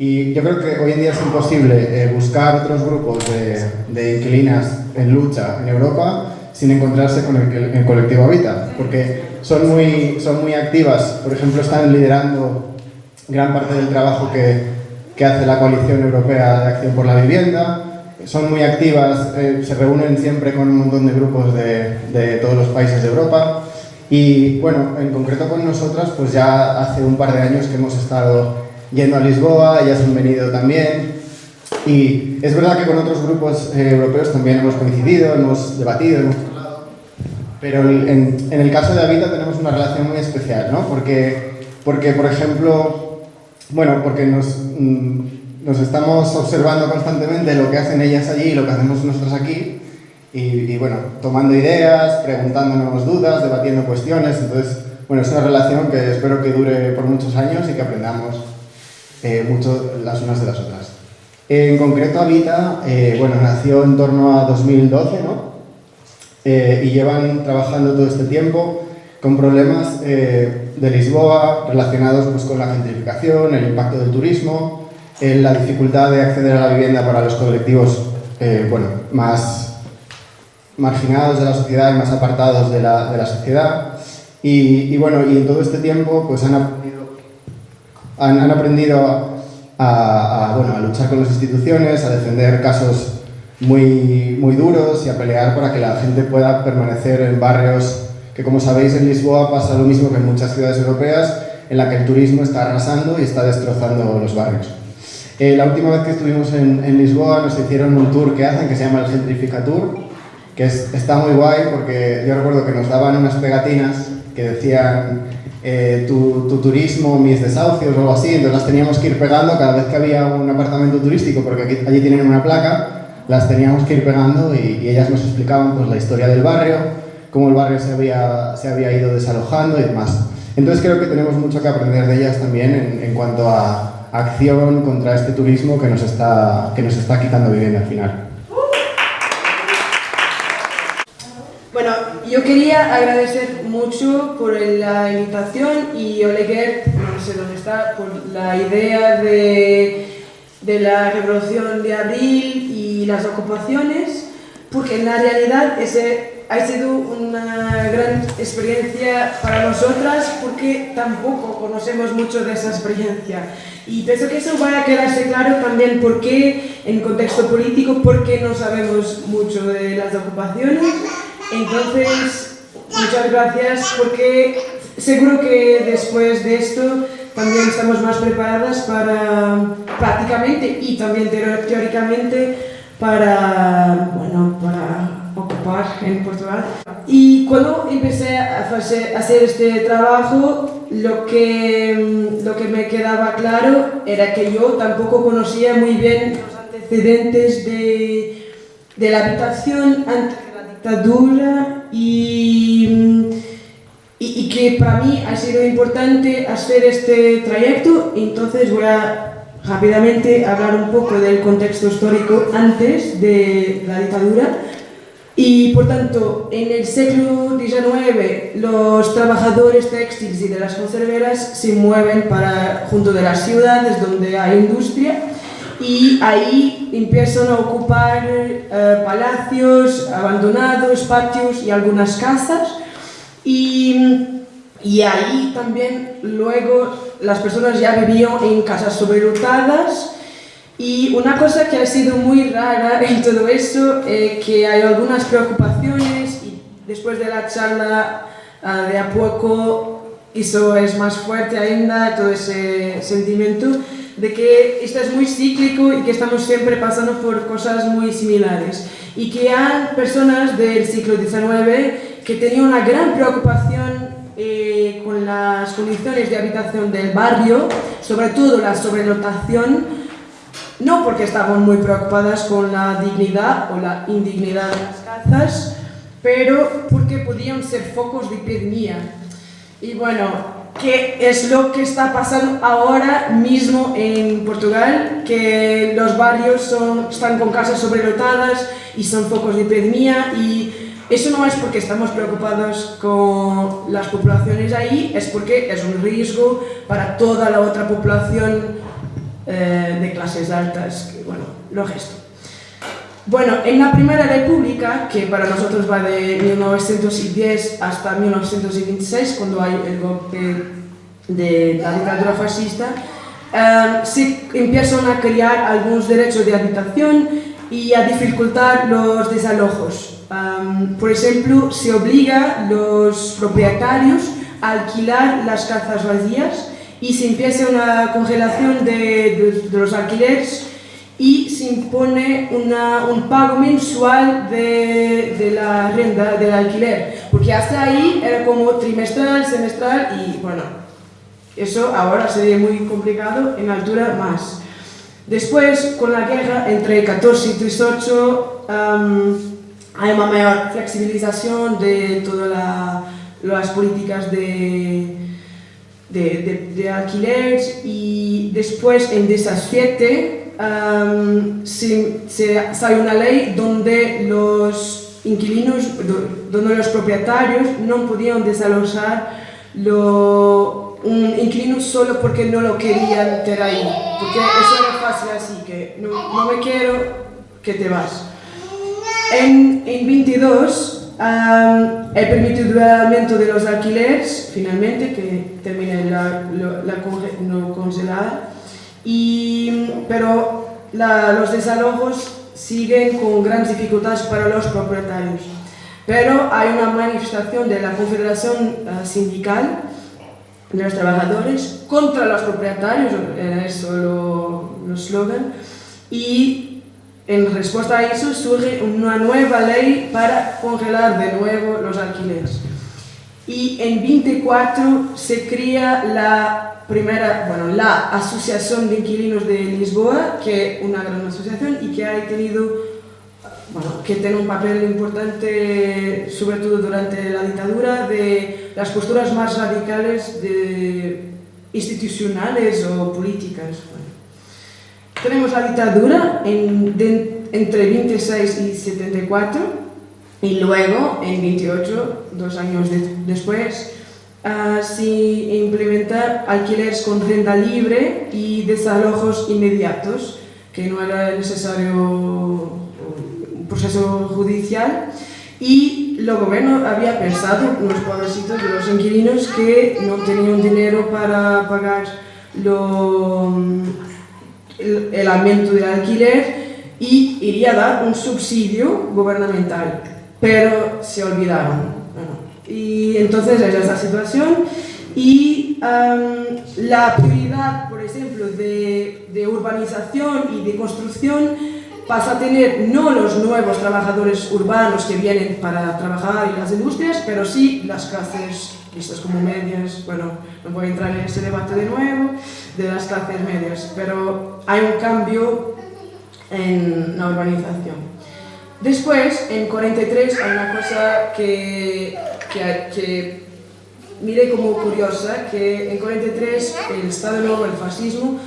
Y yo creo que hoy en día es imposible eh, buscar otros grupos de, de, inquilinas en lucha en Europa sin encontrarse con el, el, colectivo Habita, porque son muy, son muy activas, por ejemplo, están liderando gran parte del trabajo que, que hace la Coalición Europea de Acción por la Vivienda, son muy activas, eh, se reúnen siempre con un montón de grupos de, de, todos los países de Europa. Y bueno, en concreto con nosotras, pues ya hace un par de años que hemos estado yendo a Lisboa, ellas han venido también. Y es verdad que con otros grupos eh, europeos también hemos coincidido, hemos debatido, hemos hablado, pero en, en, el caso de Habita tenemos una relación muy especial, ¿no? Porque, porque por ejemplo, bueno, porque nos... Mm, nos estamos observando constantemente lo que hacen ellas allí y lo que hacemos nosotros aquí. Y, y, bueno, tomando ideas, preguntándonos dudas, debatiendo cuestiones, entonces, bueno, es una relación que espero que dure por muchos años y que aprendamos eh, mucho las unas de las otras. En concreto, Habita, eh, bueno, nació en torno a 2012, ¿no? Eh, y llevan trabajando todo este tiempo con problemas eh, de Lisboa relacionados pues, con la gentrificación, el impacto del turismo, en la dificultad de acceder a la vivienda para los colectivos eh, bueno, más marginados de la sociedad y más apartados de la, de la sociedad. Y, y, bueno, y en todo este tiempo pues han aprendido, han, han aprendido a, a, bueno, a luchar con las instituciones, a defender casos muy, muy duros y a pelear para que la gente pueda permanecer en barrios que, como sabéis, en Lisboa pasa lo mismo que en muchas ciudades europeas, en la que el turismo está arrasando y está destrozando los barrios. Eh, la última vez que estuvimos en, en, Lisboa nos hicieron un tour que hacen que se llama el Gentrifica Tour, que es, está muy guay porque yo recuerdo que nos daban unas pegatinas que decían eh, tu, tu, turismo, mis desahucios o algo así, entonces las teníamos que ir pegando cada vez que había un apartamento turístico, porque aquí, allí tienen una placa, las teníamos que ir pegando y, y, ellas nos explicaban pues, la historia del barrio, cómo el barrio se había, se había ido desalojando y demás. Entonces creo que tenemos mucho que aprender de ellas también en, en cuanto a acción contra este turismo que nos está, que nos está quitando vivienda al final. Yo quería agradecer mucho por la invitación y Oleguer, no sé dónde está, por la idea de, de la revolución de abril y las ocupaciones, porque en la realidad ese ha sido una gran experiencia para nosotras porque tampoco conocemos mucho de esa experiencia. Y pienso que eso va a quedarse claro también porque, en contexto político, porque no sabemos mucho de las ocupaciones. Entonces, muchas gracias porque seguro que después de esto también estamos más preparadas para prácticamente y también teóricamente para, bueno, para ocupar en Portugal. Y cuando empecé a hacer este trabajo, lo que, lo que me quedaba claro era que yo tampoco conocía muy bien los antecedentes de, de la habitación dictadura y, mm, y, y, que para mí ha sido importante hacer este trayecto, entonces voy a rápidamente hablar un poco del contexto histórico antes de la dictadura. Y por tanto, en el siglo XIX los trabajadores textiles y de las conserveras se mueven para, junto de las ciudades donde hay industria y ahí empiezan a ocupar eh, palacios abandonados, patios y algunas casas. Y, y ahí también luego las personas ya vivían en casas sobrelotadas. Y una cosa que ha sido muy rara en todo eso es que hay algunas preocupaciones y después de la charla uh, de a poco eso es más fuerte ainda, todo ese sentimiento de que esto es muy cíclico y que estamos siempre pasando por cosas muy similares y que hay personas del siglo XIX que tenían una gran preocupación eh, con las condiciones de habitación del barrio, sobre todo la sobrelotación, no porque estaban muy preocupadas con la dignidad o la indignidad de las casas, pero porque podían ser focos de epidemia. Y bueno, ¿qué es lo que está pasando ahora mismo en Portugal? Que los barrios son, están con casas sobrelotadas y son focos de epidemia y eso no es porque estamos preocupados con las poblaciones ahí, es porque es un riesgo para toda la otra población eh, de clases altas, que, bueno, lo gesto. Bueno, en la Primera República, que para nosotros va de 1910 hasta 1926, cuando hay el golpe de la dictadura fascista, eh, se empiezan a crear algunos derechos de habitación y a dificultar los desalojos. Um, por ejemplo, se obliga a los propietarios a alquilar las casas vacías y se empieza una congelación de, de, de los alquileres y se impone una, un pago mensual de, de, la renta del alquiler, porque hasta ahí era como trimestral, semestral y bueno, eso ahora sería muy complicado, en altura más. Después, con la guerra entre 14 y 18, um, hay una mayor flexibilización de todas la, las políticas de, de, de, de, alquiler y después en 17 um, se, se, sale una ley donde los inquilinos, donde los propietarios no podían desalojar lo, un inquilino solo porque no lo querían tener ahí, porque eso era fácil así, que no, no me quiero, que te vas. En, en 22, um, permitido el aumento de los alquileres, finalmente, que termine la, la, la no congelada, y, pero la, los desalojos siguen con grandes dificultades para los propietarios. Pero hay una manifestación de la Confederación uh, Sindical de los Trabajadores contra los propietarios, era eso el eslogan, y en respuesta a eso surge una nueva ley para congelar de nuevo los alquileres. Y en 24 se crea la primera, bueno, la Asociación de Inquilinos de Lisboa, que es una gran asociación y que ha tenido, bueno, que tiene un papel importante, sobre todo durante la dictadura, de las posturas más radicales de institucionales o políticas. Tenemos la dictadura en, de, entre 26 y 74 y luego en 28, dos años de, después, uh, se implementa alquileres con renta libre y desalojos inmediatos, que no era necesario un proceso judicial. Y el gobierno había pensado en los pobrecitos de los inquilinos que no tenían dinero para pagar lo el, el aumento del alquiler y iría a dar un subsidio gubernamental, pero se olvidaron. Y entonces es esa situación y um, la prioridad, por ejemplo, de, de urbanización y de construcción pasa a tener no los nuevos trabajadores urbanos que vienen para trabajar en las industrias, pero sí las clases vistas como medias, bueno, no voy a entrar en ese debate de nuevo, de las clases medias, pero hay un cambio en la urbanización. Después, en 43, hay una cosa que, que, que mire como curiosa, que en 43 el Estado Nuevo, el fascismo,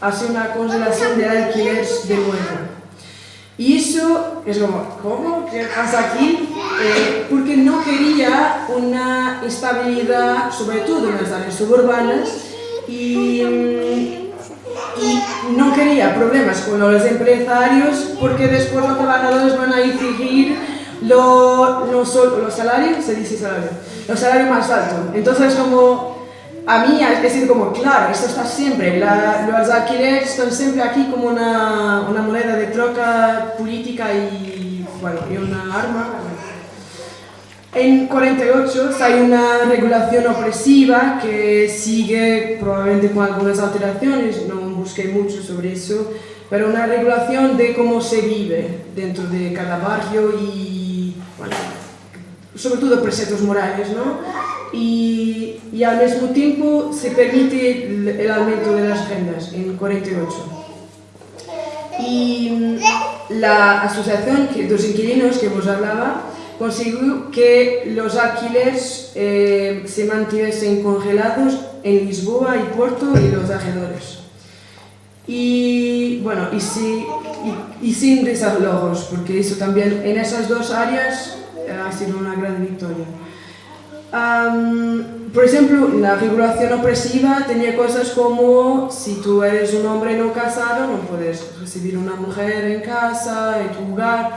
hace una congelación de alquiler de nuevo. Y eso es como, ¿cómo? ¿Qué pasa aquí? Eh, porque no quería una estabilidad, sobre todo en las áreas suburbanas, y, y no quería problemas con los empresarios, porque después los trabajadores van a lo, solo, los salarios, se dice salario, los salarios más altos. Entonces, como a mí es decir como, claro, esto está siempre, la, los alquileres están siempre aquí como una, una, moneda de troca política y, bueno, y una arma. En 48 hay una regulación opresiva que sigue probablemente con algunas alteraciones, no busqué mucho sobre eso, pero una regulación de cómo se vive dentro de cada barrio y, bueno, sobre todo preceptos morales, ¿no? y, y, al mismo tiempo se permite el, aumento de las rentas en 48. Y la asociación de los inquilinos que vos hablaba consiguió que los alquileres eh, se mantuviesen congelados en Lisboa y Porto y los alrededores. Y bueno, y, si, y, y sin desalojos, porque eso también en esas dos áreas ha sido una gran victoria. Um, por exemplo, na regulación opresiva tenía cosas como si tú eres un hombre no casado no puedes recibir una mujer en casa, en tu lugar,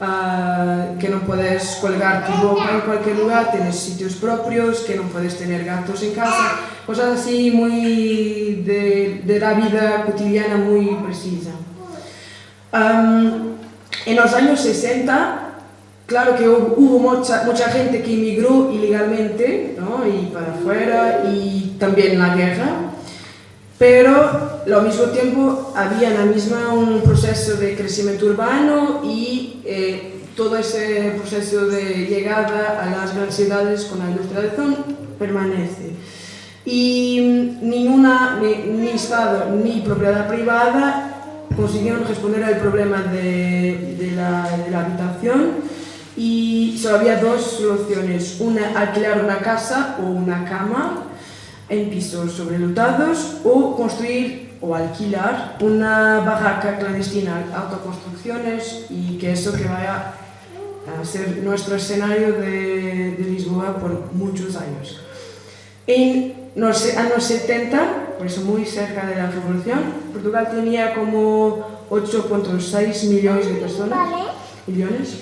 uh, que no puedes colgar tu ropa en cualquier lugar, tienes sitios propios, que no puedes tener gatos en casa, cosas así muy de, de la vida cotidiana muy precisa. Um, en los años 60 Claro que hubo mucha, mucha gente que emigró ilegalmente, ¿no? y para afuera, y también la guerra, pero al mismo tiempo había en la misma un proceso de crecimiento urbano y eh, todo ese proceso de llegada a las grandes ciudades con la industrialización permanece. Y ninguna, ni, ni Estado ni propiedad privada consiguieron responder al problema de, de, la, de la habitación y solo había dos soluciones, una alquilar una casa o una cama en pisos sobrelotados o construir o alquilar una barraca clandestina, autoconstrucciones y que eso que vaya a ser nuestro escenario de, de Lisboa por muchos años. En los años 70, por eso muy cerca de la revolución, Portugal tenía como 8.6 millones de personas, millones,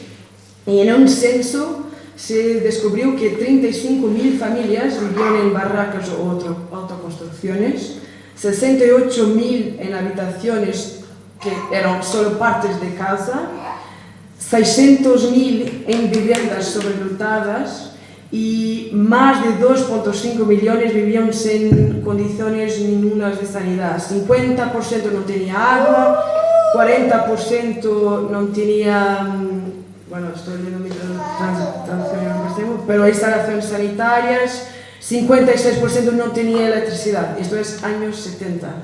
y en un censo se descubrió que 35.000 familias vivían en barracas o autoconstrucciones, 68.000 en habitaciones que eran solo partes de casa, 600.000 en viviendas sobredotadas y más de 2.5 millones vivían sin condiciones ninguna de sanidad. 50% no tenía agua, 40% no tenía mm, bueno, estoy leyendo mi traducción pero hay instalaciones sanitarias, 56% no tenía electricidad, esto es años 70.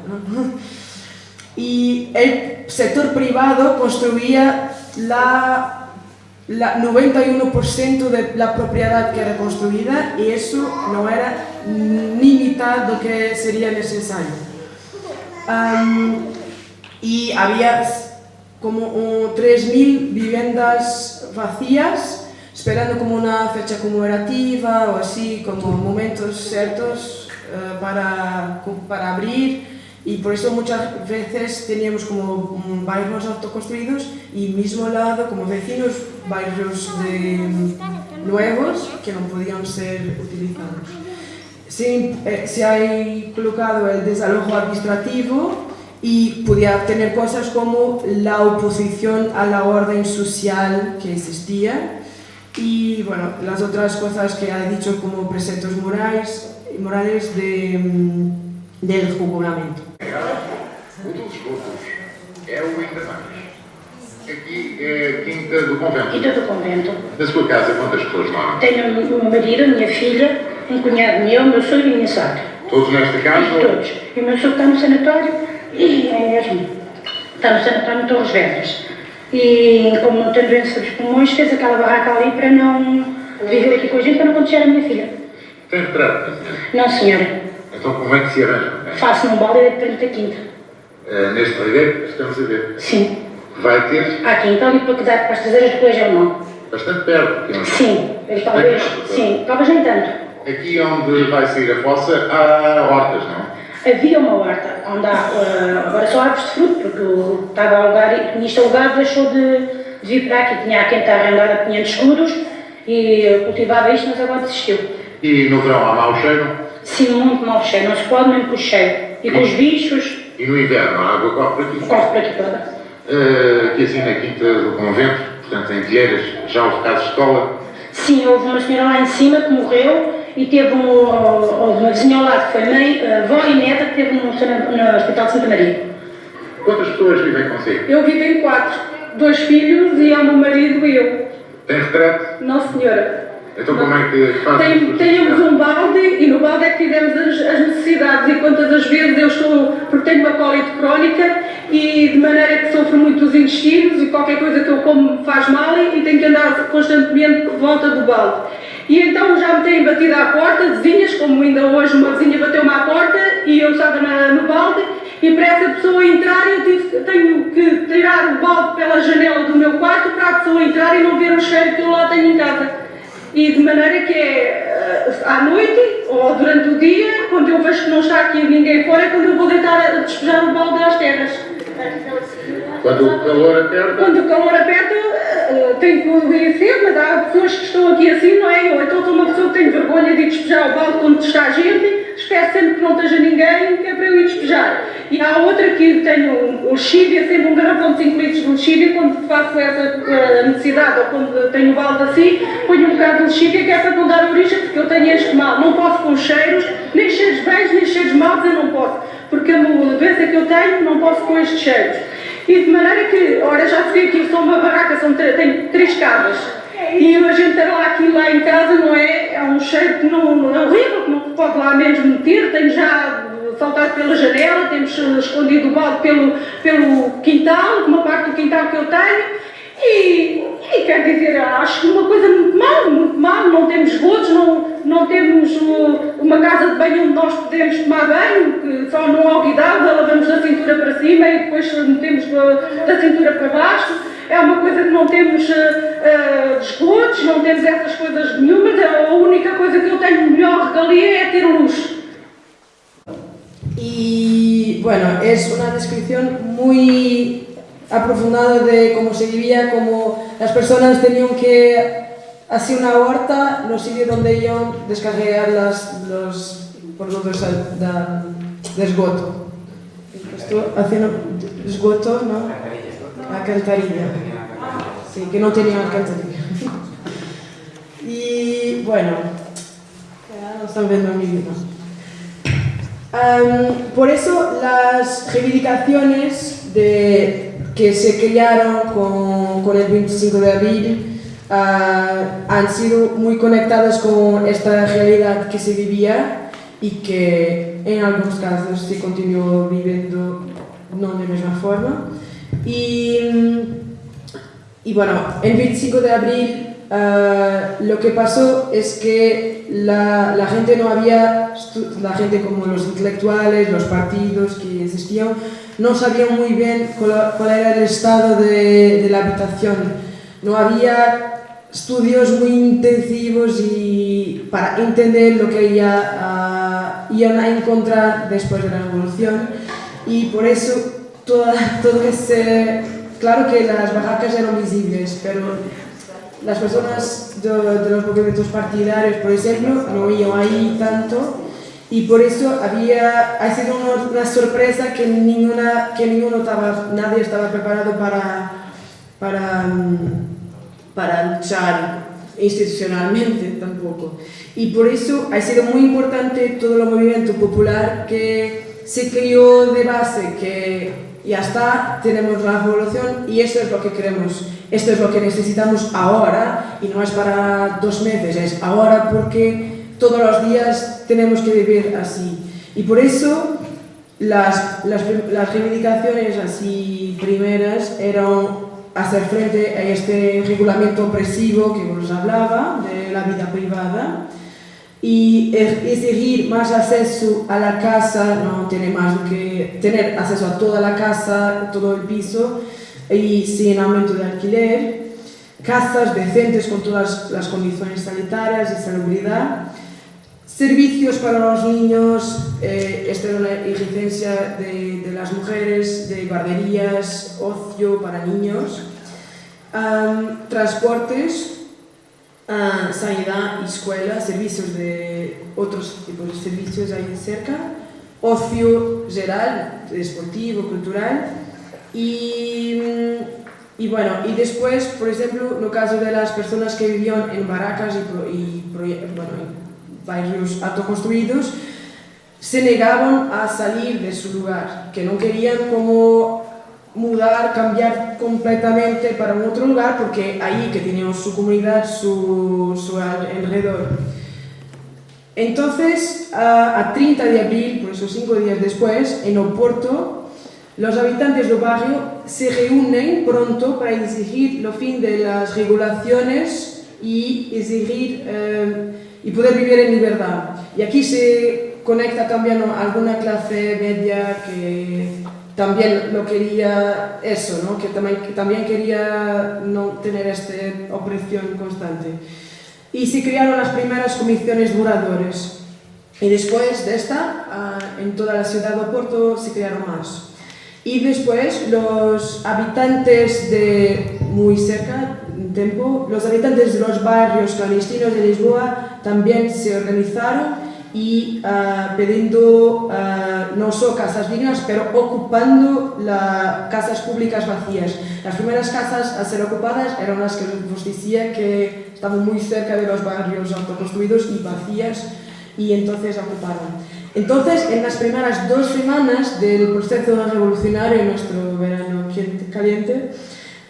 Y el sector privado construía la, la 91% de la propiedad que era construida y eso no era ni mitad lo que sería necesario. y había como 3.000 viviendas vacías, esperando como una fecha conmemorativa o así, como momentos ciertos uh, para, para abrir y por eso muchas veces teníamos como barrios autoconstruidos y mismo lado como vecinos barrios de, nuevos que no podían ser utilizados. Se, eh, se ha colocado el desalojo administrativo y podía tener cosas como la oposición a la orden social que existía y bueno, las otras cosas que ha dicho como preceptos morales, morales de, mm, del regulamento. é o ainda mais. Aqui é a Quinta do Convento. Quinta do Convento. Na sua casa, quantas pessoas moram? Tenho um marido, minha filha, um cunhado meu, meu sogro e minha sogra. Todos nesta casa? Todos. E o meu sogro está no sanatório e é mesmo. Está no sanatório de Torres Vedras. E como não tem doença dos pulmões, fez aquela barraca ali para não viver aqui com a gente, para não acontecer a minha filha. Tem retrato? Não, senhora. Então como é que se arranja? Faço num balde de 30 quinta. Uh, neste livro estamos a ver? Sim. Vai ter? Há quinta ali para cuidar para as traseiras do colégio não. Bastante perto. Aqui Sim, talvez, sim, talvez nem tanto. Aqui onde vai sair a fossa há hortas, não? Havia uma horta onde há, uh, agora só árvores de fruto, porque estava a alugar, e nisto alugado deixou de, de, vir para aqui. Tinha a quem está arrendada 500 escudos e cultivava isto, mas agora desistiu. E no verão há mau cheiro? Sim, muito mau cheiro, não se pode mesmo com o cheiro. E, e com os bichos. E no inverno a água corre para aqui? Corre para aqui toda. Uh, aqui assim na quinta do convento, portanto em Vieiras, já houve casos de escola? Sim, houve uma senhora lá em cima que morreu e teve um, uma vizinha ao lado que foi mãe, avó e neta que teve no, no Hospital de Santa Maria. Quantas pessoas vivem consigo? Eu vivo em quatro. Dois filhos e o meu marido e eu. Tem retrato? Não, senhora. Então como é que faz Tem, Temos um balde e no balde é que fizemos as, as, necessidades e quantas as vezes eu estou, porque tenho uma colite crónica e de maneira que sofro muito os intestinos e qualquer coisa que eu como me faz mal e, e tenho que andar constantemente por volta do balde. E então já me têm batido à porta, vizinhas, como ainda hoje uma vizinha bateu-me à porta e eu estava na, no balde e para essa pessoa entrar eu tive, tenho que tirar o balde pela janela do meu quarto para a pessoa entrar e não ver o cheiro que eu lá tenho em casa. E de maneira que é à noite ou durante o dia, quando eu vejo que não está aqui ninguém fora, é quando eu vou deitar a despejar o balde às terras. Quando o calor aperta, Quando o calor aperta, uh, tenho que cedo, mas há pessoas que estão aqui assim, não é? Ou então sou uma pessoa que tem vergonha de despejar o balde quando está gente, espero sempre que não esteja ninguém, que é para eu ir despejar. E há outra que tenho o lexívia, sempre um garrafão de 5 litros de lexívia, quando faço essa uh, necessidade ou quando tenho balde assim, ponho um bocado de lexívia que é para não dar origem, porque eu tenho este mal. Não posso com cheiros, nem cheiros bens, nem cheiros maus, eu não posso. Porque a doença que eu tenho, não posso com estes cheiros. E de maneira que, ora, já se vê que eu sou uma barraca, são tenho três casas. E ter lá aquilo lá em casa, não é? É um cheiro que não, não é horrível, que não pode lá mesmo meter. Tenho já saltado pela janela, temos escondido o balde pelo, pelo quintal, uma parte do quintal que eu tenho. E, e quer dizer, acho uma coisa muito mal, muito mal. Não temos esgotos, não, não temos uh, uma casa de banho onde nós podemos tomar banho, que só não alquidado, lavamos da cintura para cima e depois metemos da, da cintura para baixo. É uma coisa que não temos uh, uh, esgotos, não temos essas coisas nenhumas. A única coisa que eu tenho melhor regalia é ter luz. Y bueno, es una descripción muy aprofundada de cómo se vivía, cómo las personas tenían que hacer una huerta, los sitios donde iban descargar las, los productos al- da- de esgoto. Esto haciendo esgoto, ¿no? Alcantarilla. Sí, que no tenían alcantarilla. Y bueno, no están viendo mi vida. Am, por eso las reivindicaciones de, que se crearon con, con el 25 de abril ah, han sido muy conectadas con esta realidad que se vivía y que en algunos casos se continuó viviendo no de la misma forma. Y, y bueno, el 25 de abril ah, lo que pasó es que la, la gente no había, la gente como los intelectuales, los partidos que existían, no sabían muy bien cuál, cuál era el estado de, de la habitación. No había estudios muy intensivos y para entender lo que ya, ah, iban a encontrar después de la revolución y por eso toda, todo ese... Claro que las barracas eran visibles, pero las personas de, de los movimientos partidarios, por ejemplo, no iban ahí tanto y por eso había, ha sido una, una sorpresa que, ninguna, que ninguno estaba, nadie estaba preparado para, para, para luchar institucionalmente tampoco. Y por eso ha sido muy importante todo el movimiento popular que se creó de base, que ya está, tenemos la revolución y esto es lo que queremos, esto es lo que necesitamos ahora y no es para dos meses, es ahora porque todos los días tenemos que vivir así. Y por eso las, las, las reivindicaciones así primeras eran hacer frente a este regulamiento opresivo que os hablaba de la vida privada y exigir más acceso a la casa, no tiene más que tener acceso a toda la casa, todo el piso y sin aumento de alquiler, casas decentes con todas las condiciones sanitarias y salubridad, servicios para los niños, eh, esta era una exigencia de, de, las mujeres, de guarderías, ocio para niños, um, transportes, uh, sanidad escuela, servicios de otros tipos de servicios ahí cerca, ocio general, deportivo, cultural. Y, y bueno, y después, por ejemplo, en el caso de las personas que vivían en barracas y, y bueno, barrios autoconstruidos, se negaban a salir de su lugar, que no querían como mudar, cambiar completamente para un otro lugar, porque ahí que tenían su comunidad, su, su alrededor. Entonces, a, a 30 de abril, por eso cinco días después, en Oporto, los habitantes del barrio se reúnen pronto para exigir el fin de las regulaciones y exigir eh, y poder vivir en libertad. Y aquí se conecta también alguna clase media que también lo quería eso, ¿no? que, también, también quería no tener esta opresión constante. y se crearon las primeras comisiones duradoras. Y después de esta, en toda la ciudad de Oporto se crearon más. Y después los habitantes de muy cerca, tiempo, los habitantes de los barrios clandestinos de Lisboa también se organizaron y uh, pidiendo uh, no solo casas dignas, pero ocupando las casas públicas vacías. Las primeras casas a ser ocupadas eran las que os decía que estaban muy cerca de los barrios autoconstruidos y vacías y entonces ocuparon. Entonces, en las primeras dos semanas del proceso revolucionario en nuestro verano caliente,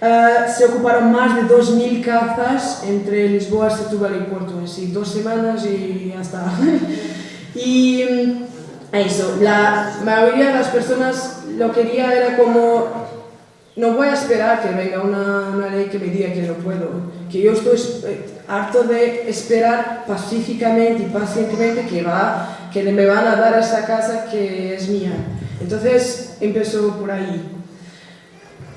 uh, se ocuparon más de 2.000 casas entre Lisboa, Setúbal y Porto, así dos semanas y hasta... y mm, eso, la mayoría de las personas lo quería era como no voy a esperar que venga una, una, ley que me diga que no puedo, que yo estoy eh, harto de esperar pacíficamente y pacientemente que, va, que me van a dar esa casa que es mía. Entonces empezó por ahí.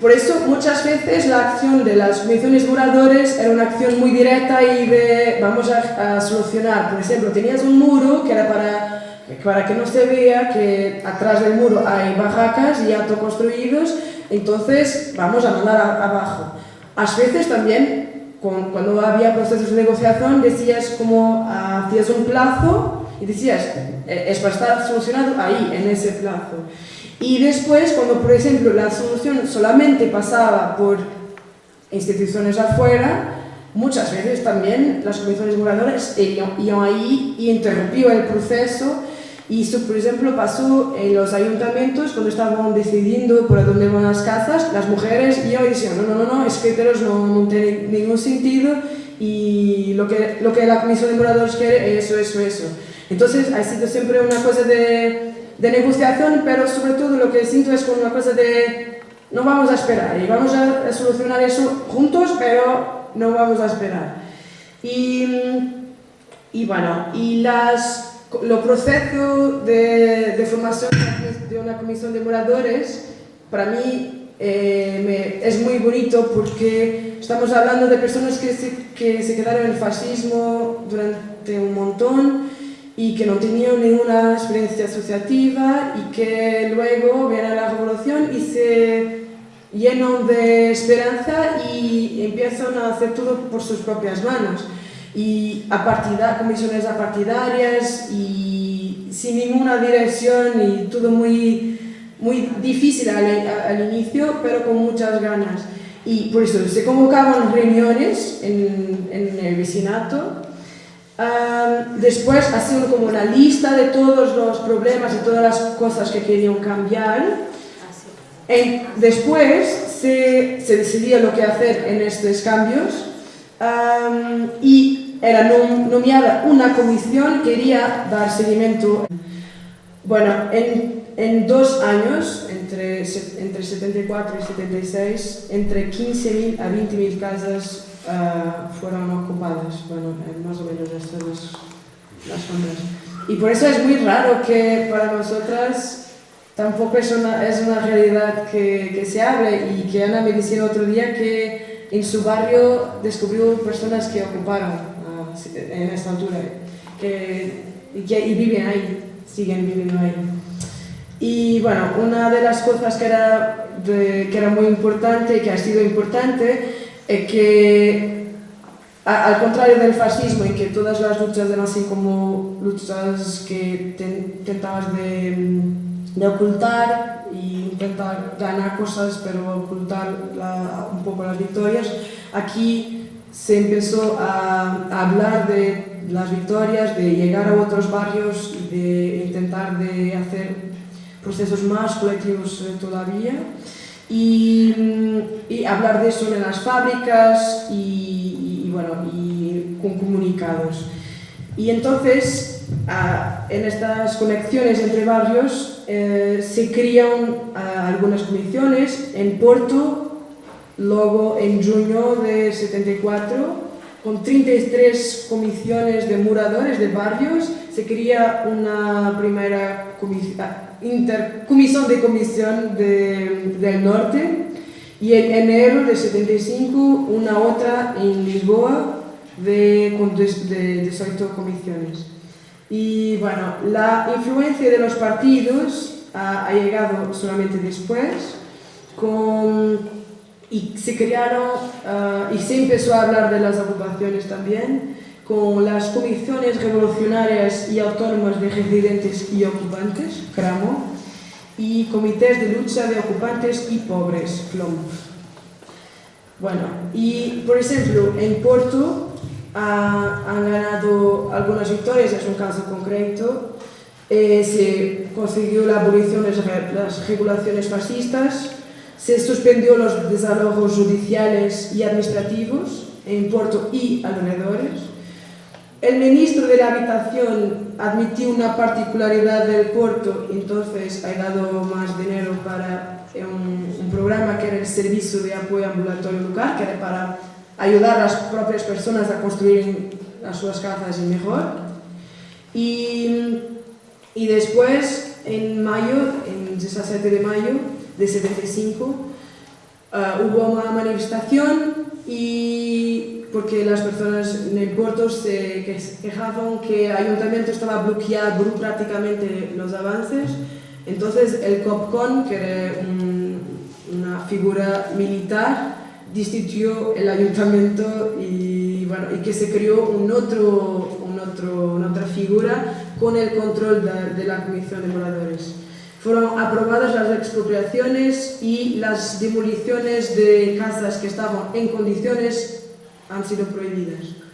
Por eso muchas veces la acción de las comisiones duradoras era una acción muy directa y de vamos a, solucionar. Por ejemplo, tenías un muro que era para para que no se vea que atrás del muro hay barracas y autoconstruidos entonces, vamos a mandar abajo. A veces también, cuando había procesos de negociación, decías como, hacías un plazo y decías, es para estar solucionado ahí, en ese plazo. Y después, cuando por ejemplo la solución solamente pasaba por instituciones afuera, muchas veces también las comisiones moradoras iban ahí y interrumpían el proceso y esto, por ejemplo, pasó en los ayuntamientos cuando estaban decidiendo por dónde van las casas, las mujeres y yo decían, no, no, no, no, es que no, no tiene ningún sentido y lo que, lo que la Comisión de Moradores quiere es eso, eso, eso. Entonces, ha sido siempre una cosa de, de negociación, pero sobre todo lo que siento es como una cosa de no vamos a esperar y vamos a, solucionar eso juntos, pero no vamos a esperar. Y, y bueno, y las lo proceso de, de, formación de una comisión de moradores, para mí eh, me, es muy bonito porque estamos hablando de personas que se, que se quedaron en el fascismo durante un montón y que no tenían ninguna experiencia asociativa y que luego viene la revolución y se llenan de esperanza y empiezan a hacer todo por sus propias manos y a comisiones apartidarias y sin ninguna dirección y todo muy, muy difícil al, al, inicio, pero con muchas ganas. Y por eso se convocaban reuniones en, en el vicinato, um, después hacían como una lista de todos los problemas y todas las cosas que querían cambiar. En, después se, se decidía lo que hacer en estos cambios um, y era nomeada una comisión que quería dar seguimiento. Bueno, en, en dos años, entre, entre 74 y 76, entre 15.000 a 20.000 casas uh, fueron ocupadas. Bueno, más o menos estas las, las. Y por eso es muy raro que para nosotras tampoco es una, es una realidad que, que se hable y que Ana me decía otro día que en su barrio descubrió personas que ocuparon en esta altura que, y, viven ahí, siguen viviendo ahí. Y bueno, una de las cosas que era, que era muy importante, que ha sido importante, es que al contrario del fascismo y que todas las luchas eran así como luchas que intentabas de, de, ocultar y intentar ganar cosas pero ocultar un poco las victorias, aquí se empezó a, hablar de las victorias, de llegar a otros barrios, de intentar de hacer procesos más colectivos eh, todavía y, y, hablar de eso en las fábricas y, y bueno, y con comunicados. Y entonces, en estas conexiones entre barrios, eh, se crean algunas comisiones. En Porto Luego, en junio de 74, con 33 comisiones de muradores de barrios, se crea una primera ah, comisión de comisión de, del norte y en enero de 75 una otra en Lisboa de, de 18 comisiones. Y bueno, la influencia de los partidos ha, ha llegado solamente después, con, y se crearon, ah, y se empezó a hablar de las ocupaciones también, con las comisiones revolucionarias y autónomas de residentes y ocupantes, CRAMO, y comités de lucha de ocupantes y pobres, CLOMP. Bueno, y por ejemplo, en Porto ha- han ganado algunas victorias, es un caso concreto. Eh, se consiguió la abolición de las regulaciones fascistas, se suspendió los desalojos judiciales y administrativos en Porto y alrededores. El ministro de la Habitación admitió una particularidad del Porto, entonces ha dado más dinero para eh, un, un programa que era el Servicio de Apoyo Ambulatorio Local, que era para ayudar a las propias personas a construir las sus casas mejor. Y, y después, en mayo, en 17 de mayo de 75, ah, hubo una manifestación y porque las personas en el puerto se que- quejaban que el ayuntamiento estaba bloqueando burocráticamente los avances. Entonces el COPCON, que era un- una figura militar, destituyó el ayuntamiento y, bueno, y que se creó un otro, un otro, una otra figura con el control de, de la Comisión de Moradores. Fueron aprobadas las expropiaciones y las demoliciones de casas que estaban en condiciones han sido prohibidas.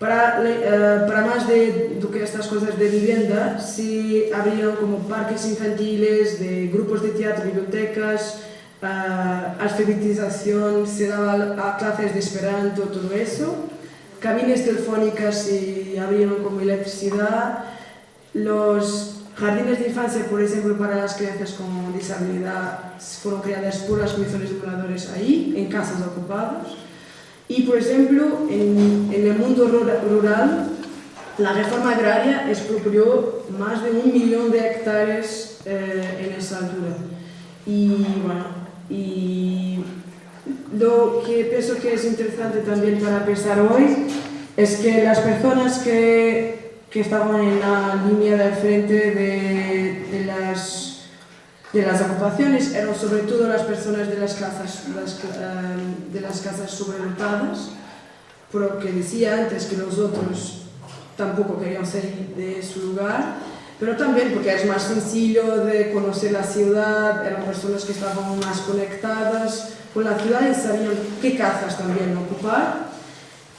Para, eh, para más de do que estas cosas de vivienda, se abrieron como parques infantiles, de grupos de teatro, bibliotecas, ah, alfabetización, se daba a clases de esperanto, todo eso. Cabines telefónicas se abrieron como electricidad. Los jardines de infancia, por ejemplo, para las crianzas con disabilidad, fueron creadas por las comisiones de moradores ahí, en casas ocupadas. Y, por ejemplo, en, en el mundo rura- rural, la reforma agraria expropió más de un millón de hectáreas eh, en esa altura. Y bueno, y lo que pienso que es interesante también para pensar hoy es que las personas que, que estaban en la línea del frente de, de las de las ocupaciones eran sobre todo las personas de las casas, las, eh, de las casas sobredotadas, porque decía antes que los otros tampoco querían salir de su lugar, pero también porque es más sencillo de conocer la ciudad, eran personas que estaban más conectadas con la ciudad y sabían qué casas también ocupar.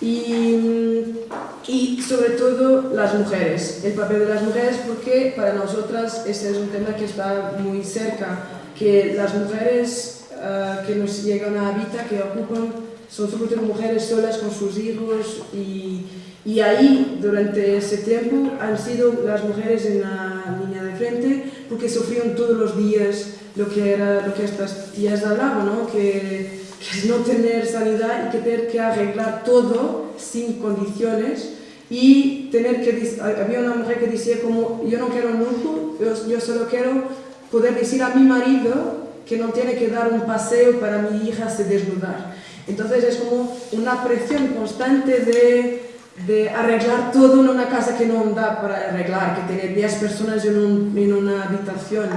Y, y sobre todo las mujeres, el papel de las mujeres, porque para nosotras este es un tema que está muy cerca, que las mujeres eh, que nos llegan a Habita, que ocupan, son sobre todo mujeres solas con sus hijos y, y ahí durante ese tiempo han sido las mujeres en la línea de frente porque sufrieron todos los días lo que, era, lo que estas tías hablaban, ¿no? que no tener sanidad y que tener que arreglar todo sin condiciones y tener que, había una mujer que decía como, yo no quiero un lujo, yo, solo quiero poder decir a mi marido que no tiene que dar un paseo para mi hija se desnudar. Entonces es como una presión constante de, de arreglar todo en una casa que no da para arreglar, que tener 10 personas en, en una habitación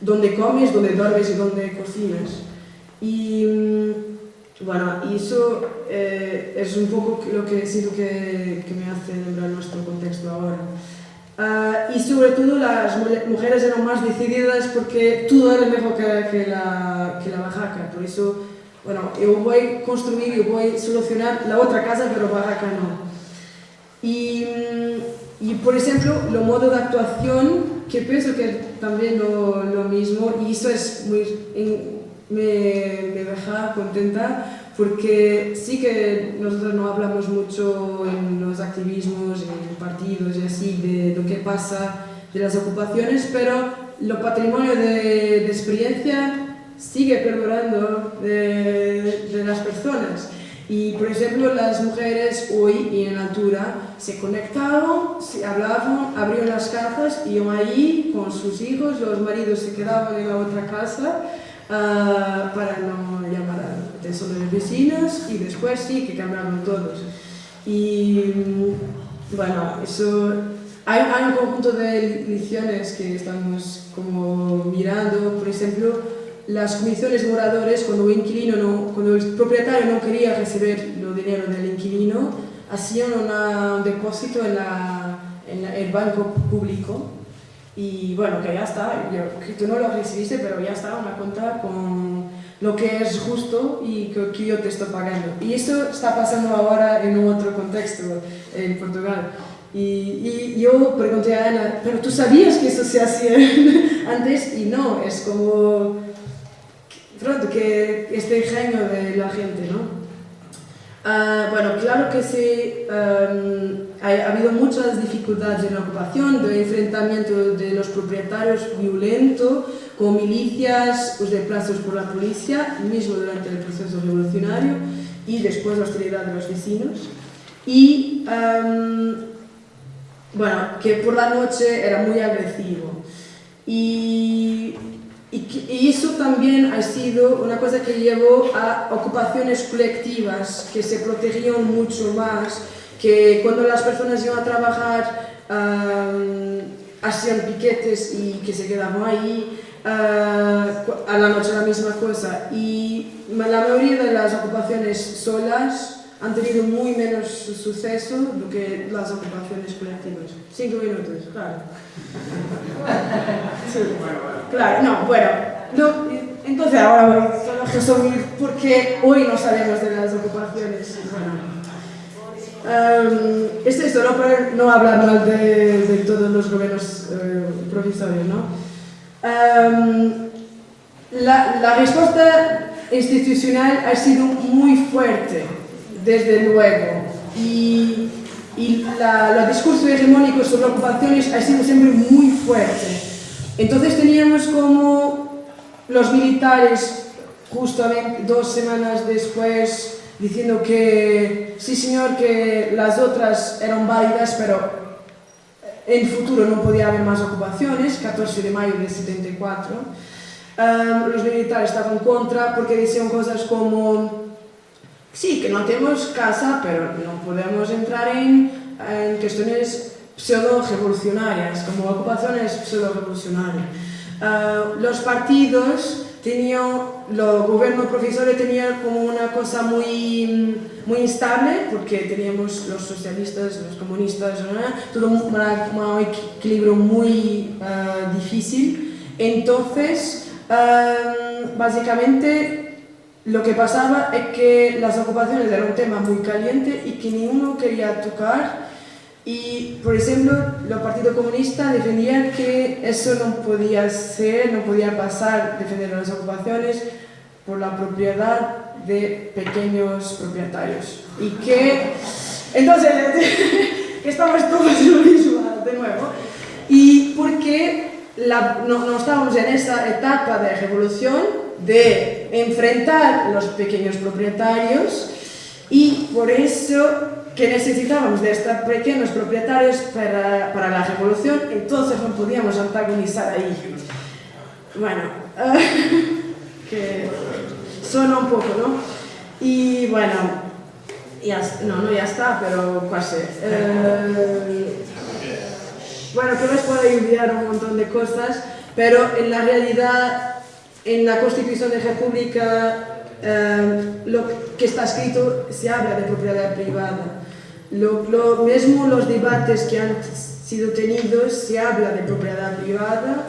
donde comes, donde duermes y donde cocinas. Y mm, bueno, y eso eh, es un poco lo que siento que, que me hace lembrar nuestro contexto ahora. Ah, y sobre todo las mujeres eran más decididas porque todo era mejor que, que la, que la barraca. Por eso, bueno, yo voy a construir, yo voy a solucionar la otra casa, pero barraca no. Y, mm, y, por ejemplo, lo modo de actuación, que pienso que también lo, lo mismo, y eso es muy, en- me, me deja contenta, porque sí que nosotros no hablamos mucho en los activismos, en partidos y así, de lo que pasa de las ocupaciones, pero lo patrimonio de, de experiencia sigue perdurando de, de las personas. Y por ejemplo, las mujeres hoy y en altura se conectaban, se hablaban, abrieron las casas, iban ahí con sus hijos, los maridos se quedaban en la otra casa ah, para no llamar a los vecinos y después sí que cambiaron todos. Y mm, bueno, eso hay, hay, un conjunto de lecciones que estamos como mirando, por ejemplo, las comisiones moradores, cuando el, inquilino no, cuando el propietario no quería recibir el dinero del inquilino, hacían una, un depósito en, la, en la, el banco público y bueno, que ya está, yo, que tú no lo recibiste, pero ya está, una cuenta con lo que es justo y que, que yo te estoy pagando. Y esto está pasando ahora en un otro contexto, en Portugal. Y, y, yo pregunté a Ana, pero tú sabías que eso se hacía antes y no, es como pronto que este ingenio de la gente, ¿no? Uh, bueno, claro que sí, um, ha, ha, habido muchas dificultades en la ocupación, de enfrentamiento de los propietarios violento con milicias pues, desplazos por la policía, mismo durante el proceso revolucionario y después la hostilidad de los vecinos. Y um, bueno, que por la noche era muy agresivo. Y y, y, eso también ha sido una cosa que llevó a ocupaciones colectivas que se protegían mucho más, que cuando las personas iban a trabajar um, hacían piquetes y que se quedaban ahí, uh, a la noche la misma cosa. Y la mayoría de las ocupaciones solas han tenido muy menos suceso do que las ocupaciones colectivas. Cinco minutos, claro. Sí. Claro, no, bueno, no, entonces ahora voy a resumir porque hoy no sabemos de las ocupaciones. Bueno, um, esto es solo para no hablar mal de, de todos los gobiernos uh, provisorios, ¿no? Um, la, la respuesta institucional ha sido muy fuerte desde luego. Y, y la, el discurso hegemónico sobre ocupaciones ha sido siempre muy fuerte. Entonces teníamos como los militares, justamente dos semanas después, diciendo que sí señor, que las otras eran válidas, pero en futuro no podía haber más ocupaciones, 14 de mayo de 74. Um, los militares estaban contra porque decían cosas como sí, que no tenemos casa, pero no podemos entrar en, en cuestiones pseudo-revolucionarias, como ocupaciones pseudo-revolucionarias. Uh, los partidos tenían, los gobiernos profesores tenían como una cosa muy, muy instable, porque teníamos los socialistas, los comunistas, ¿no? todo un, un equilibrio muy uh, difícil. Entonces, uh, básicamente, lo que pasaba es que las ocupaciones eran un tema muy caliente y que ninguno quería tocar y, por ejemplo, los partidos comunistas defendían que eso no podía ser, no podía pasar defender las ocupaciones por la propiedad de pequeños propietarios. Y que entonces estamos todos en lo mismo de nuevo. Y porque la, no, no estábamos en esa etapa de revolución de enfrentar los pequeños propietarios y por eso que necesitábamos de estos pequeños propietarios para, para la revolución, entonces no podíamos antagonizar ahí. Bueno, que suena un poco, ¿no? Y bueno, ya, no, no, ya está, pero casi. Eh, bueno, que les puedo ayudar un montón de cosas, pero en la realidad en la Constitución de República eh, lo que está escrito se habla de propiedad privada. Lo, lo, mismo los debates que han sido tenidos se habla de propiedad privada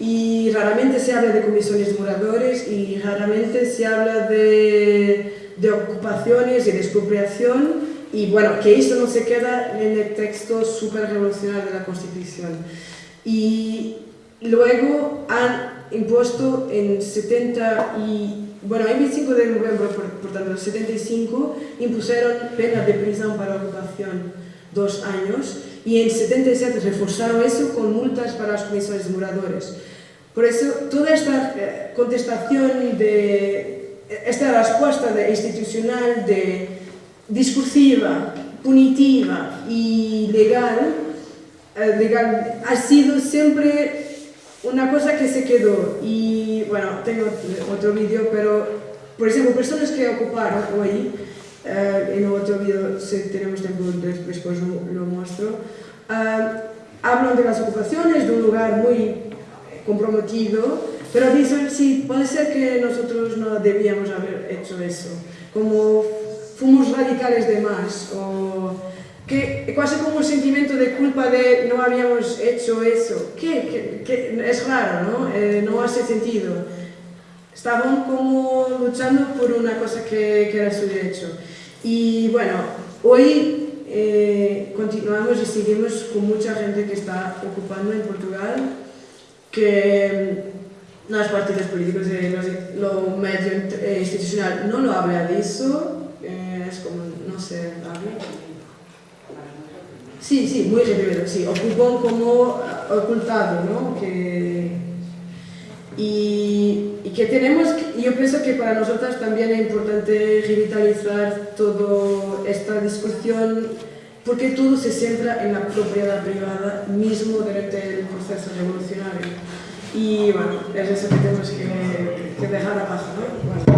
y raramente se habla de comisiones moradores y raramente se habla de, de ocupaciones y de expropiación y bueno, que esto no se queda en el texto súper revolucionario de la Constitución. Y luego han impuesto en 70 y, Bueno, en 25 de novembro, por, por tanto, 75, impusieron pena de prisión para ocupación, dos años, y en 77 reforzaron eso con multas para las comisiones de moradores. Por eso, toda esta eh, contestación, de, esta respuesta de institucional, de discursiva, punitiva y legal, eh, legal ha sido siempre una cosa que se quedó, y bueno, tengo otro vídeo, pero por ejemplo, personas que ocuparon hoy eh, en otro vídeo, si tenemos tiempo, después lo, lo muestro, ah, hablan de las ocupaciones, de un lugar muy comprometido, pero dicen, sí, puede ser que nosotros no debíamos haber hecho eso, como fuimos radicales de más, o que casi como un sentimiento de culpa de no habíamos hecho eso, que, es raro, ¿no? Eh, no hace sentido. Estaban como luchando por una cosa que, que era su derecho. Y bueno, hoy eh, continuamos y seguimos con mucha gente que está ocupando en Portugal, que mm, los partidos políticos y los, lo medio eh, institucional no lo habla de eso, eh, es como, no sé, habla. Sí, sí, muy reprimido, sí, ocupan como ocultado, ¿no? Que, y, que tenemos, yo pienso que para nosotros también es importante revitalizar toda esta discusión porque todo se centra en la propiedad privada mismo durante el proceso revolucionario. Y bueno, es eso que tenemos que, que dejar abajo, ¿no?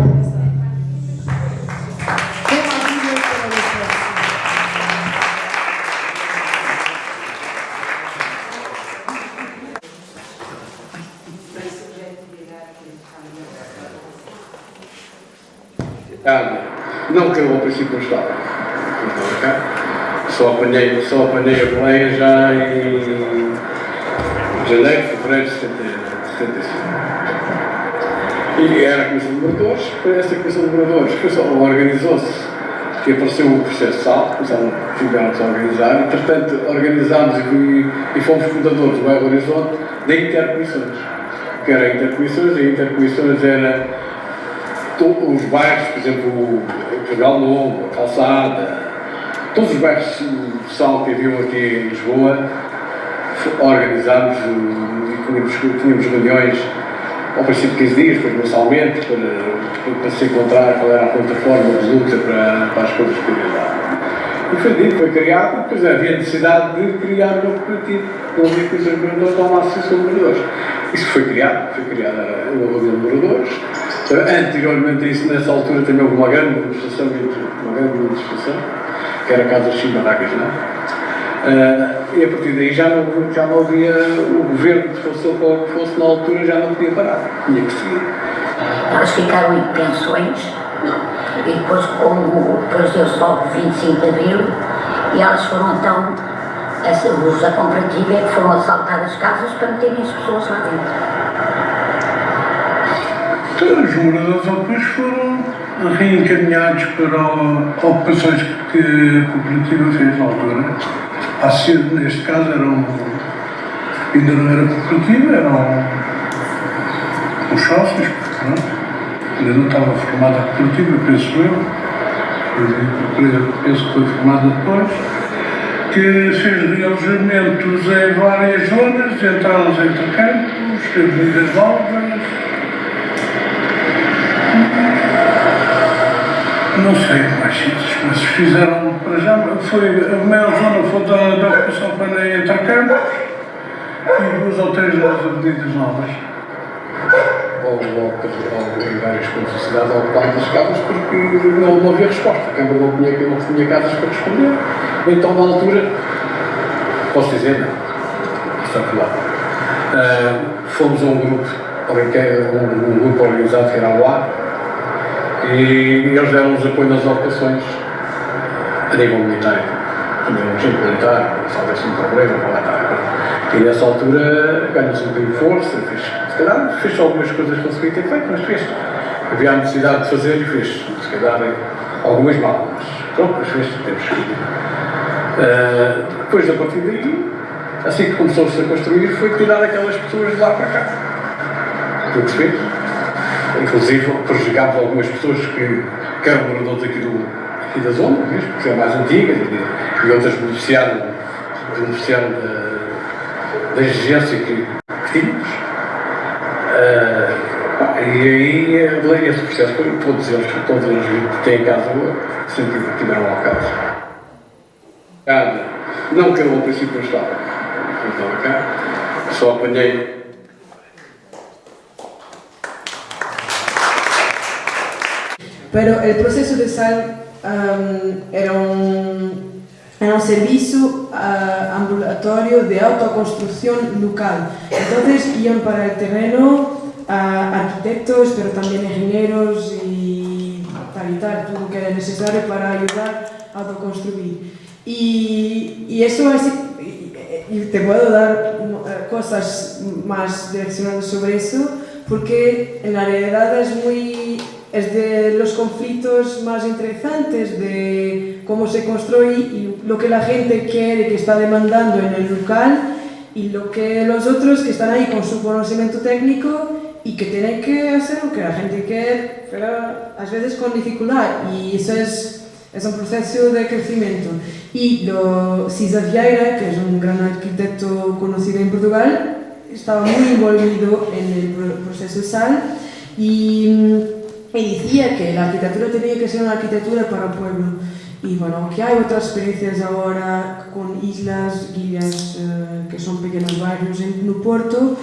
Não que eu ao princípio não estava. Só apanhei, só apanhei a boleia já em janeiro, fevereiro de 75. E era a Comissão de Moradores, foi essa Comissão de Moradores, organizou-se e apareceu o processo SAL, tiveram-se a organizar, e, portanto, organizámos e, e fomos fundadores do Horizonte de intercomissões. Que era intercomissões, e intercomissões era os bairros, por exemplo, o Portugal Novo, a Calçada, todos os bairros de sal que haviam aqui em Lisboa, organizámos e tínhamos, tínhamos reuniões ao princípio de 15 dias, depois mensalmente, para, para se encontrar qual era a plataforma de luta para, para as coisas que havia lá. E foi dito, foi criado, depois havia necessidade de criar um novo coletivo. Não havia coisas de moradores, associação de moradores. Isso foi criado, foi criada uma reunião de moradores, Anteriormente a isso, nessa altura, também houve uma grande manifestação, uma grande manifestação, que era a Casa Chimaracas, não é? Uh, e a partir daí já não, já não havia o governo, fosse qual fosse na altura, já não podia parar, tinha que seguir. Elas ficaram em pensões e depois, como depois deu-se logo 25 de abril, e elas foram então, os da cooperativa é que foram assaltar as casas para meterem as pessoas lá dentro. Os moradores depois foram reencaminhados para ocupações que a cooperativa fez na altura. A CID, neste caso, era um, ainda não era cooperativa, eram os sócios, não? ainda não estava formada a cooperativa, penso eu, penso que foi formada depois, que fez realojamentos em várias zonas, entradas entre campos, avenidas novas, não sei mais sítios, mas fizeram para já, foi, a maior zona foi da, da ocupação para entre campos e duas ou três das avenidas novas. Houve em vários pontos da cidade ocupadas as casas porque não, não havia resposta. A Câmara não tinha, não tinha casas para responder. Então, na altura, posso dizer, não, está claro. Uh, fomos a um grupo, um, um grupo organizado que era o AR, e eles deram-nos apoio nas ocupações a nível militar. Tinham um tipo militar, se houvesse um problema, para lá estar. E nessa altura ganhou-se um bocadinho de força, fez, se calhar fez algumas coisas que conseguia ter feito, mas fez. Havia a necessidade de fazer e fez. Se calhar algumas mal, mas pronto, mas fez, temos que. Uh, depois, a partir daí, assim que começou-se a construir, foi tirar aquelas pessoas de lá para cá. Estou a perceber? Inclusive prejudicámos algumas pessoas que, que eram moradores aqui, do, aqui da zona, mesmo, que são mais antigas, e, e outras beneficiaram, beneficiaram da, da exigência que, que tínhamos. Uh, e aí esse processo foi todos eles, todos eles que têm casa sempre tiveram lá casa. Não que eu ao princípio não estava, não estava cá, só apanhei Pero el proceso de sal um, era un, era un servicio uh, ambulatorio de autoconstrucción local. Entonces iban para el terreno uh, arquitectos, pero también ingenieros y tal y tal, todo lo que era necesario para ayudar a autoconstruir. Y, y eso es, y te puedo dar uh, cosas más direccionadas sobre eso, porque en la realidad es muy es de los conflictos más interesantes de cómo se construye y lo que la gente quiere, que está demandando en el local y lo que los otros que están ahí con su conocimiento técnico y que tienen que hacer lo que la gente quiere, pero a veces con dificultad y eso es, es un proceso de crecimiento. Y lo, Cisa Vieira, que es un gran arquitecto conocido en Portugal, estaba muy envolvido en el SAL y y decía que la arquitectura tenía que ser una arquitectura para el pueblo. Y bueno, que hay otras experiencias ahora con islas, guías, eh, que son pequeños barrios en no Porto,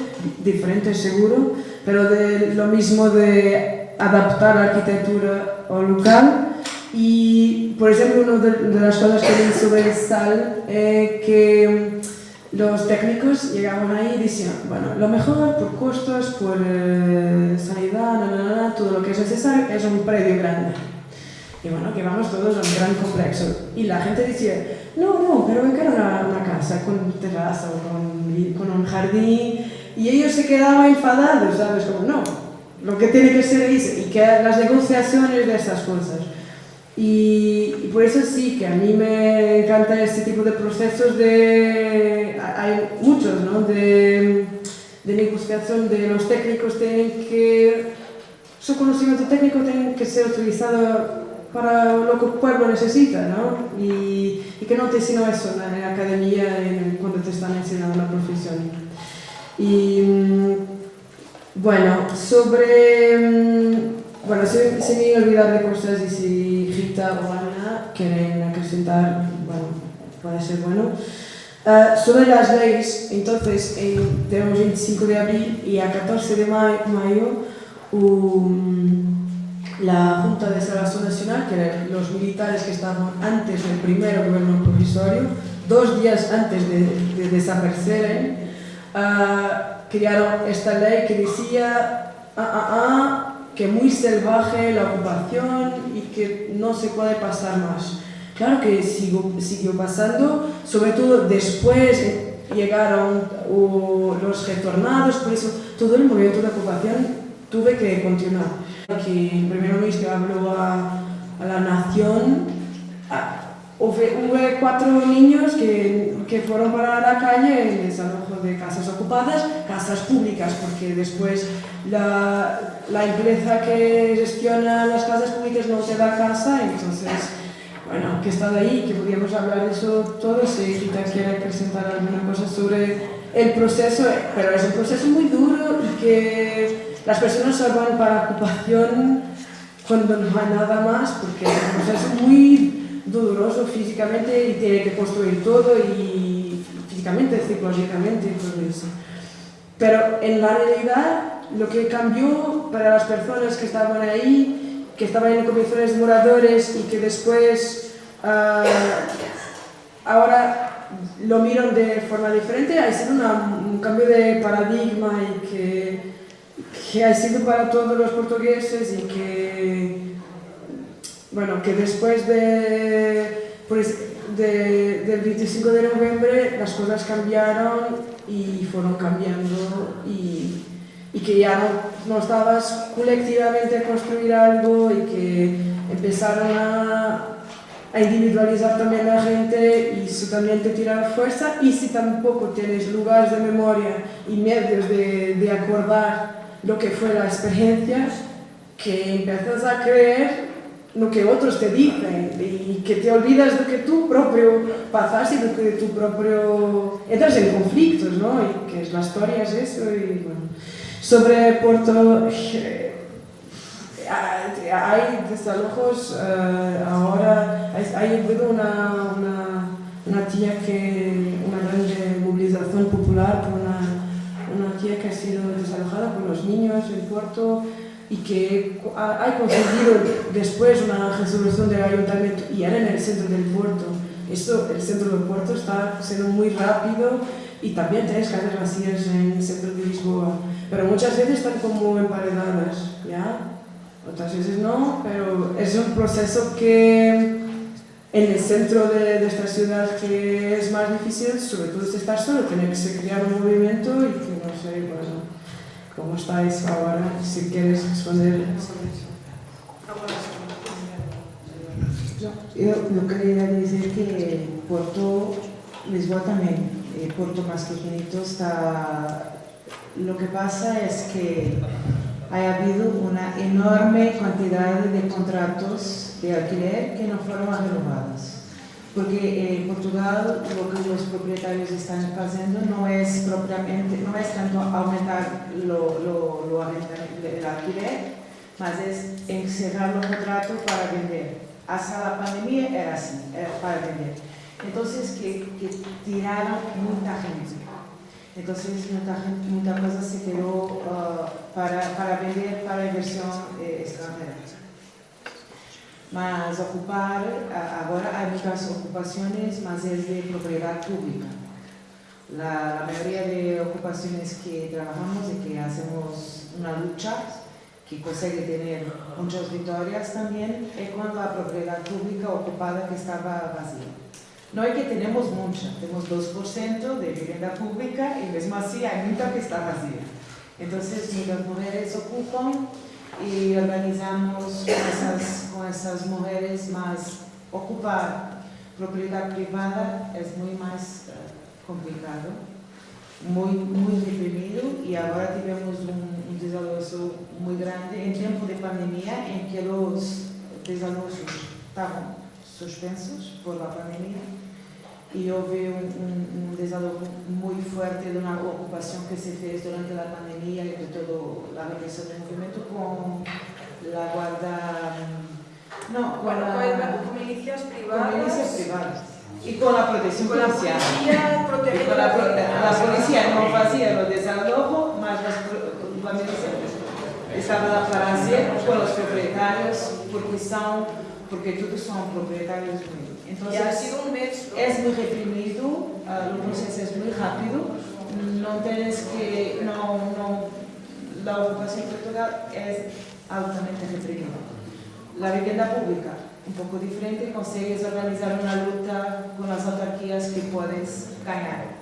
diferentes seguro, pero de lo mismo de adaptar la arquitectura al local. Y, por ejemplo, una de, de las cosas que sobre el sal es que los técnicos llegaban ahí y decían, bueno, lo mejor por costos, por eh, sanidad, todo lo que es necesario es un predio grande. Y bueno, que vamos todos a un gran complejo. Y la gente decía, no, no, pero yo quiero una, una casa con terraza o con, con, un jardín. Y ellos se quedaban enfadados, ¿sabes? Como, no, lo que tiene que ser es, y que las negociaciones de estas cosas. Y, y, por eso sí, que a mí me encanta este tipo de procesos de... Hay muchos, ¿no? De, de negociación de los técnicos tienen que... Su conocimiento técnico tiene que ser utilizado para lo que el pueblo necesita, ¿no? Y, y que no te sino eso en la academia en, cuando te están enseñando la profesión. Y bueno, sobre bueno, se, se me olvidar de cosas y si Rita o Ana quieren acrescentar, bueno, puede ser bueno. Uh, sobre las leyes, entonces, en, tenemos 25 de abril y a 14 de mayo, um, la Junta de Salvación Nacional, que eran los militares que estaban antes del primero gobierno provisorio, dos días antes de, de desaparecer, uh, crearon esta ley que decía ah, ah, ah, que muy salvaje la ocupación y que no se puede pasar más. Claro que sigo, siguió pasando, sobre todo después llegaron los retornados, por eso todo el movimiento de ocupación tuve que continuar. Que el primer ministro habló a, a la nación, Hubo cuatro niños que, que, fueron para la calle en desalojo de casas ocupadas, casas públicas, porque después la, la empresa que gestiona las casas públicas no te da casa, entonces, bueno, que está ahí, que podríamos hablar de eso todo, si Rita quiere presentar alguna cosa sobre el proceso, pero es un proceso muy duro y que las personas se van para ocupación cuando no hay nada más, porque es un proceso muy doloroso físicamente y tiene que construir todo y físicamente, psicológicamente y todo eso. Pero en la realidad lo que cambió para las personas que estaban ahí, que estaban en comisiones de moradores y que después uh, ahora lo miran de forma diferente, ha sido un cambio de paradigma y que, que ha sido para todos los portugueses y que bueno, que después de, pues, de, del 25 de noviembre las cosas cambiaron y fueron cambiando y, y que ya no, no, estabas colectivamente a construir algo y que empezaron a, a individualizar también a la gente y eso también te tira fuerza y si tampoco tienes lugares de memoria y medios de, de acordar lo que fue la experiencia, que empiezas a creer lo que otros te dicen y que te olvidas de que tú propio pasas y de que tú propio entras en conflictos, ¿no? Y que la historia es eso y bueno. Sobre Porto, eh, hay desalojos uh, ahora, hay, habido una, una, una, tía que, una gran movilización popular por una, una tía que ha sido desalojada por los niños en Porto, y que ha, conseguido después una resolución del ayuntamiento y era en el centro del puerto. Esto, el centro del puerto está siendo muy rápido y también tenéis calles vacías en el centro de Lisboa, pero muchas veces están como emparedadas, ¿ya? Otras veces no, pero es un proceso que en el centro de, de esta ciudad que es más difícil, sobre todo si estás solo, tiene que crear un movimiento y que no sé, bueno, cómo estáis ahora, si quieres responder. Eu, eu queria dizer que Porto, Lisboa también, eh, Porto más está... Lo que pasa es que ha habido una enorme cantidad de contratos de alquiler que no fueron renovados. Porque en Portugal lo que los propietarios están haciendo no es propiamente, no es tanto aumentar lo, lo, lo el alquiler, más es encerrar los contratos para vender. Hasta la pandemia era así, era para vender. Entonces, que, que tiraron mucha gente. Entonces, mucha, gente, mucha cosa se quedó uh, para, para vender para inversión eh, extranjera. Mas ocupar, agora há muitas ocupações, mas é de propriedade pública. La, la mayoría de ocupaciones que trabajamos y que hacemos una lucha que consegue tener muchas victorias también es con la propiedad pública ocupada que estaba vacía. No es que tenemos mucha, tenemos 2% de vivienda pública y mesmo así hay mucha que está vacía. Entonces muchas mujeres ocupan y organizamos con esas mujeres más ocupar propiedad privada. Es muy más uh, complicado, muy, muy reprimido y ahora tenemos un, un desalojo grande en tiempo de pandemia en que los desalojos estaban suspensos por la pandemia y houve un, un, desalojo muy fuerte de una ocupación que se fez durante la pandemia y de toda la represión del movimiento con la guarda... No, con, la, con milicias privadas. Con milicias privadas. Y con la protección con policial. La policía, y con la, la, policía no hacía los desalojos, más la milicia estaba para hacer con los propietarios, porque, son, porque todos son propietarios muy Entonces, ha sido un mes. Es muy reprimido, uh, el proceso es muy rápido, no tienes que, no, no, la ocupación Portugal es altamente reprimida. La vivienda pública, un poco diferente, consigues organizar una lucha con las autarquías que puedes ganar.